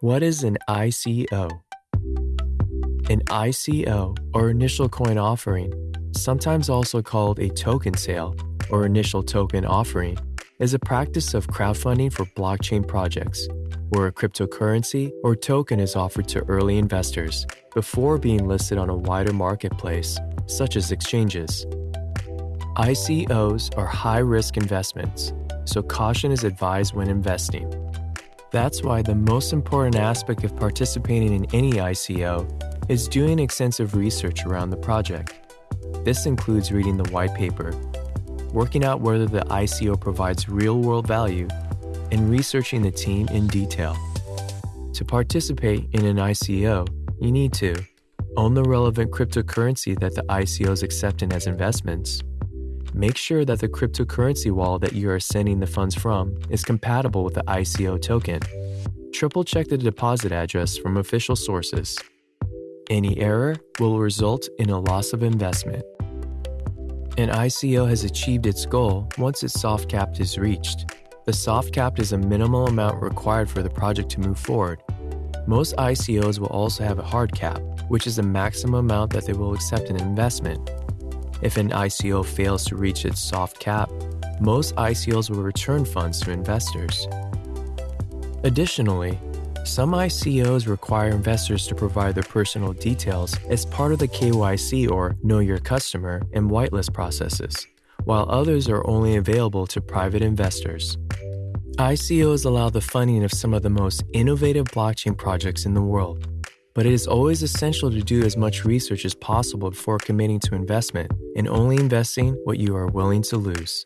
What is an ICO? An ICO, or initial coin offering, sometimes also called a token sale or initial token offering, is a practice of crowdfunding for blockchain projects where a cryptocurrency or token is offered to early investors before being listed on a wider marketplace, such as exchanges. ICOs are high risk investments, so caution is advised when investing. That's why the most important aspect of participating in any ICO is doing extensive research around the project. This includes reading the white paper, working out whether the ICO provides real world value, and researching the team in detail. To participate in an ICO, you need to own the relevant cryptocurrency that the ICO is accepting as investments. Make sure that the cryptocurrency wallet that you are sending the funds from is compatible with the ICO token. Triple check the deposit address from official sources. Any error will result in a loss of investment. An ICO has achieved its goal once its soft cap is reached. The soft cap is a minimal amount required for the project to move forward. Most ICOs will also have a hard cap, which is the maximum amount that they will accept an investment. If an ICO fails to reach its soft cap, most ICOs will return funds to investors. Additionally, some ICOs require investors to provide their personal details as part of the KYC or Know Your Customer and whitelist processes, while others are only available to private investors. ICOs allow the funding of some of the most innovative blockchain projects in the world, but it is always essential to do as much research as possible before committing to investment and only investing what you are willing to lose.